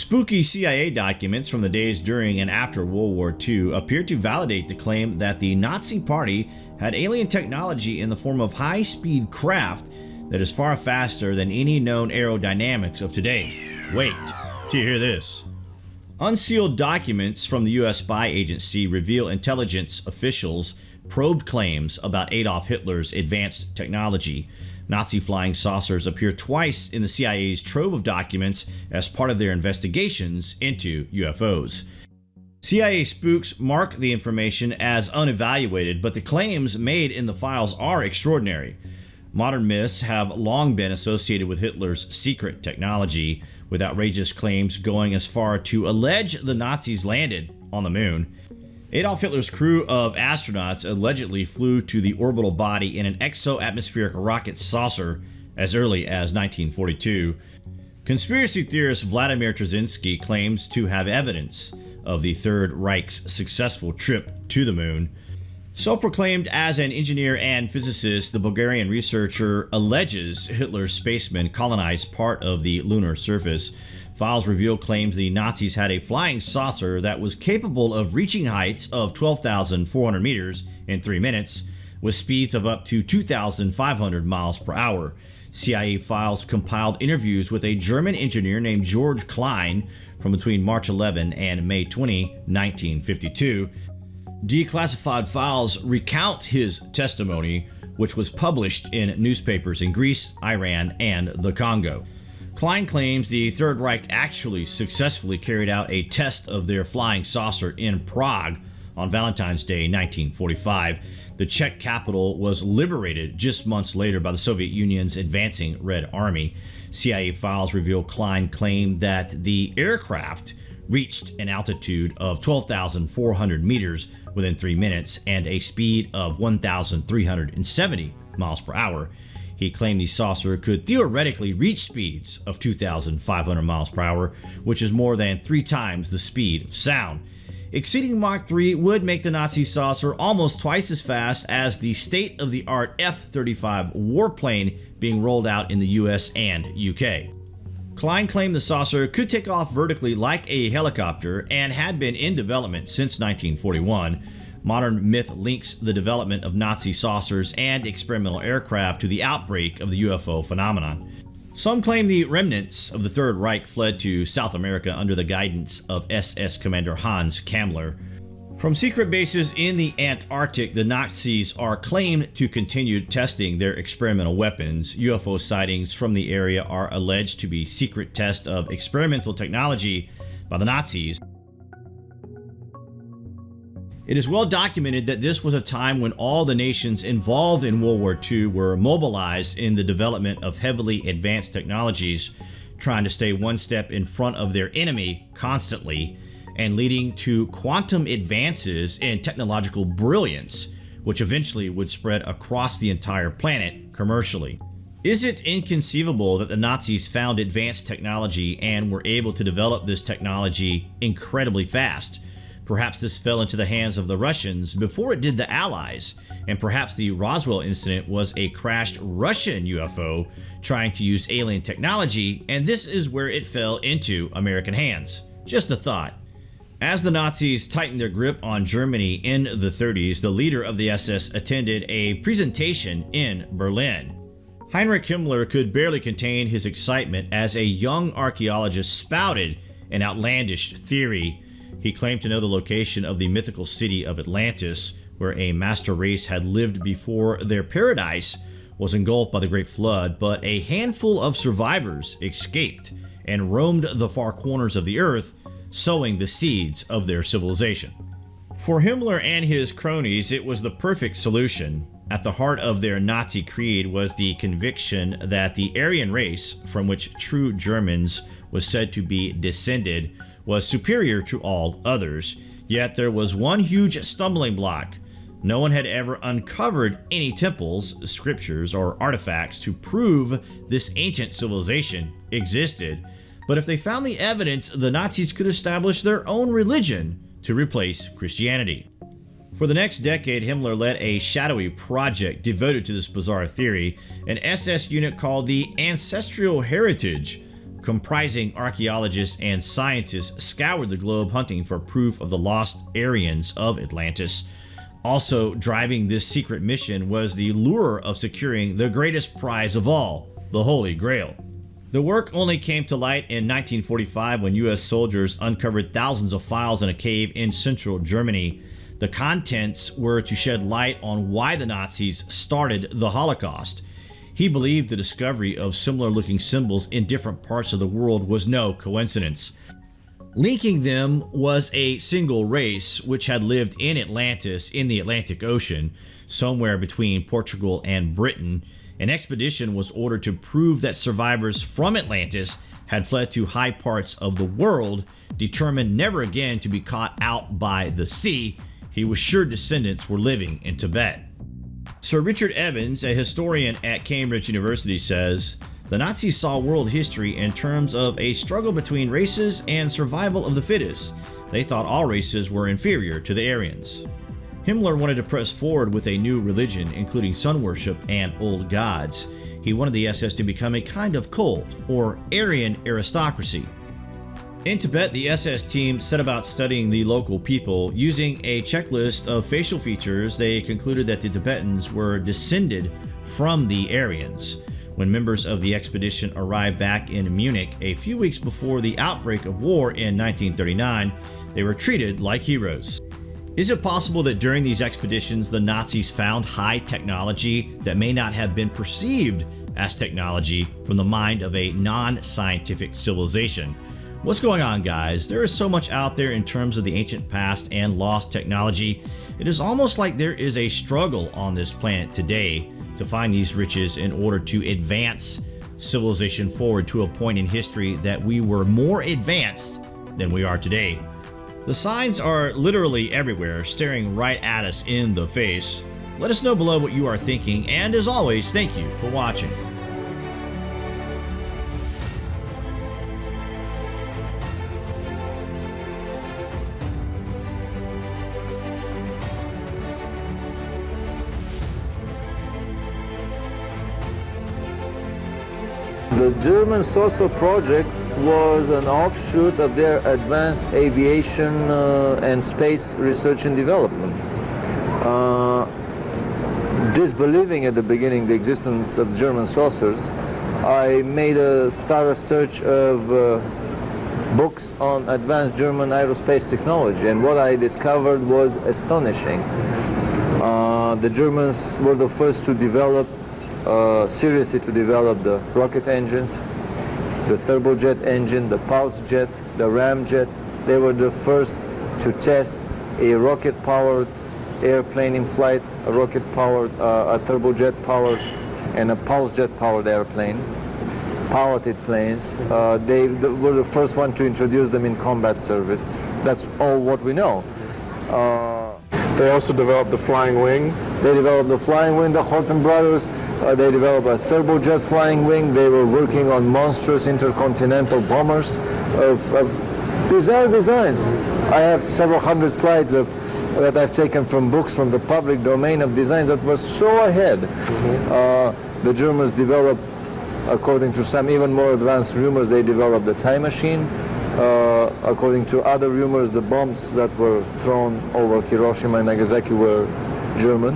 Spooky CIA documents from the days during and after World War II appear to validate the claim that the Nazi Party had alien technology in the form of high-speed craft that is far faster than any known aerodynamics of today. Wait to hear this. Unsealed documents from the US spy agency reveal intelligence officials probed claims about Adolf Hitler's advanced technology. Nazi flying saucers appear twice in the CIA's trove of documents as part of their investigations into UFOs. CIA spooks mark the information as unevaluated, but the claims made in the files are extraordinary. Modern myths have long been associated with Hitler's secret technology, with outrageous claims going as far to allege the Nazis landed on the moon. Adolf Hitler's crew of astronauts allegedly flew to the orbital body in an exo-atmospheric rocket saucer as early as 1942. Conspiracy theorist Vladimir Terziski claims to have evidence of the Third Reich's successful trip to the moon. Self-proclaimed as an engineer and physicist, the Bulgarian researcher alleges Hitler's spacemen colonized part of the lunar surface. Files reveal claims the Nazis had a flying saucer that was capable of reaching heights of 12,400 meters in 3 minutes, with speeds of up to 2,500 miles per hour. CIA files compiled interviews with a German engineer named George Klein from between March 11 and May 20, 1952. Declassified files recount his testimony, which was published in newspapers in Greece, Iran, and the Congo. Klein claims the Third Reich actually successfully carried out a test of their flying saucer in Prague on Valentine's Day 1945. The Czech capital was liberated just months later by the Soviet Union's advancing Red Army. CIA files reveal Klein claimed that the aircraft reached an altitude of 12,400 meters within 3 minutes and a speed of 1,370 miles per hour. He claimed the saucer could theoretically reach speeds of 2,500 miles per hour, which is more than three times the speed of sound. Exceeding Mach 3 would make the Nazi saucer almost twice as fast as the state-of-the-art F-35 warplane being rolled out in the US and UK. Klein claimed the saucer could take off vertically like a helicopter and had been in development since 1941. Modern myth links the development of Nazi saucers and experimental aircraft to the outbreak of the UFO phenomenon. Some claim the remnants of the Third Reich fled to South America under the guidance of SS Commander Hans Kammler. From secret bases in the Antarctic, the Nazis are claimed to continue testing their experimental weapons. UFO sightings from the area are alleged to be secret tests of experimental technology by the Nazis. It is well documented that this was a time when all the nations involved in World War II were mobilized in the development of heavily advanced technologies, trying to stay one step in front of their enemy constantly and leading to quantum advances in technological brilliance, which eventually would spread across the entire planet commercially. Is it inconceivable that the Nazis found advanced technology and were able to develop this technology incredibly fast? Perhaps this fell into the hands of the Russians before it did the Allies, and perhaps the Roswell incident was a crashed Russian UFO trying to use alien technology, and this is where it fell into American hands. Just a thought. As the Nazis tightened their grip on Germany in the 30s, the leader of the SS attended a presentation in Berlin. Heinrich Himmler could barely contain his excitement as a young archaeologist spouted an outlandish theory. He claimed to know the location of the mythical city of Atlantis, where a master race had lived before their paradise was engulfed by the Great Flood, but a handful of survivors escaped and roamed the far corners of the earth sowing the seeds of their civilization. For Himmler and his cronies, it was the perfect solution. At the heart of their Nazi creed was the conviction that the Aryan race, from which true Germans was said to be descended, was superior to all others. Yet there was one huge stumbling block. No one had ever uncovered any temples, scriptures, or artifacts to prove this ancient civilization existed, but if they found the evidence, the Nazis could establish their own religion to replace Christianity. For the next decade, Himmler led a shadowy project devoted to this bizarre theory, an SS unit called the Ancestral Heritage, comprising archaeologists and scientists, scoured the globe hunting for proof of the lost Aryans of Atlantis. Also driving this secret mission was the lure of securing the greatest prize of all, the Holy Grail. The work only came to light in 1945 when US soldiers uncovered thousands of files in a cave in central Germany. The contents were to shed light on why the Nazis started the Holocaust. He believed the discovery of similar looking symbols in different parts of the world was no coincidence. Linking them was a single race which had lived in Atlantis in the Atlantic Ocean, somewhere between Portugal and Britain. An expedition was ordered to prove that survivors from Atlantis had fled to high parts of the world, determined never again to be caught out by the sea. He was sure descendants were living in Tibet. Sir Richard Evans, a historian at Cambridge University, says, the Nazis saw world history in terms of a struggle between races and survival of the fittest. They thought all races were inferior to the Aryans. Himmler wanted to press forward with a new religion, including sun worship and old gods. He wanted the SS to become a kind of cult, or Aryan aristocracy. In Tibet, the SS team set about studying the local people. Using a checklist of facial features, they concluded that the Tibetans were descended from the Aryans. When members of the expedition arrived back in Munich a few weeks before the outbreak of war in 1939, they were treated like heroes. Is it possible that during these expeditions the Nazis found high technology that may not have been perceived as technology from the mind of a non-scientific civilization? What's going on guys? There is so much out there in terms of the ancient past and lost technology. It is almost like there is a struggle on this planet today to find these riches in order to advance civilization forward to a point in history that we were more advanced than we are today. The signs are literally everywhere, staring right at us in the face. Let us know below what you are thinking, and as always, thank you for watching. The German Saucer project was an offshoot of their advanced aviation uh, and space research and development. Uh, disbelieving at the beginning the existence of German saucers, I made a thorough search of uh, books on advanced German aerospace technology and what I discovered was astonishing. Uh, the Germans were the first to develop uh, seriously to develop the rocket engines, the turbojet engine, the pulse jet, the ramjet. They were the first to test a rocket-powered airplane in flight, a rocket-powered, uh, a turbojet-powered, and a pulse jet-powered airplane, piloted planes. Uh, they were the first one to introduce them in combat service. That's all what we know. Uh, they also developed the flying wing. They developed the flying wing, the Horten brothers. Uh, they developed a turbojet flying wing. They were working on monstrous intercontinental bombers of, of bizarre designs. I have several hundred slides of that I've taken from books from the public domain of designs that were so ahead. Mm -hmm. uh, the Germans developed, according to some even more advanced rumors, they developed the time machine. Uh, according to other rumors, the bombs that were thrown over Hiroshima and Nagasaki were German.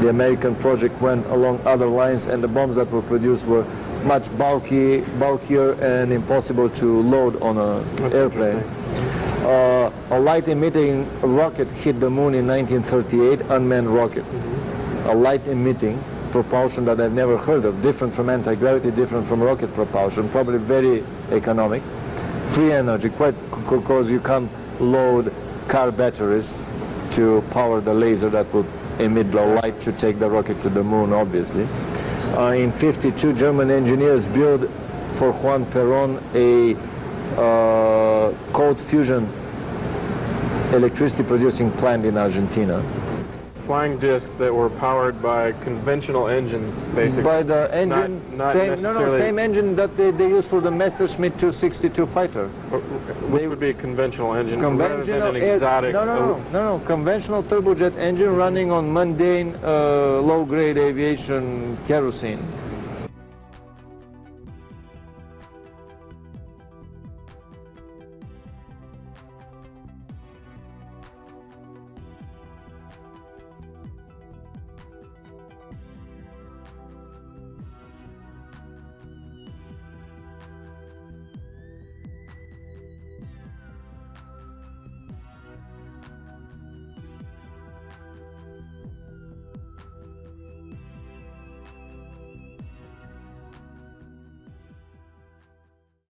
The American project went along other lines, and the bombs that were produced were much bulky, bulkier and impossible to load on an airplane. Uh, a light-emitting rocket hit the moon in 1938, unmanned rocket. Mm -hmm. A light-emitting propulsion that I've never heard of, different from anti-gravity, different from rocket propulsion, probably very economic free energy, quite because you can load car batteries to power the laser that would emit the light to take the rocket to the moon, obviously. Uh, in 52, German engineers built for Juan Perón a uh, cold fusion electricity producing plant in Argentina flying discs that were powered by conventional engines, basically. By the engine, not, not same, no, no, same engine that they, they use for the Messerschmitt 262 fighter. Which they, would be a conventional engine conventional rather than an exotic. no, no, no, no, no, conventional turbojet engine running on mundane, uh, low-grade aviation kerosene.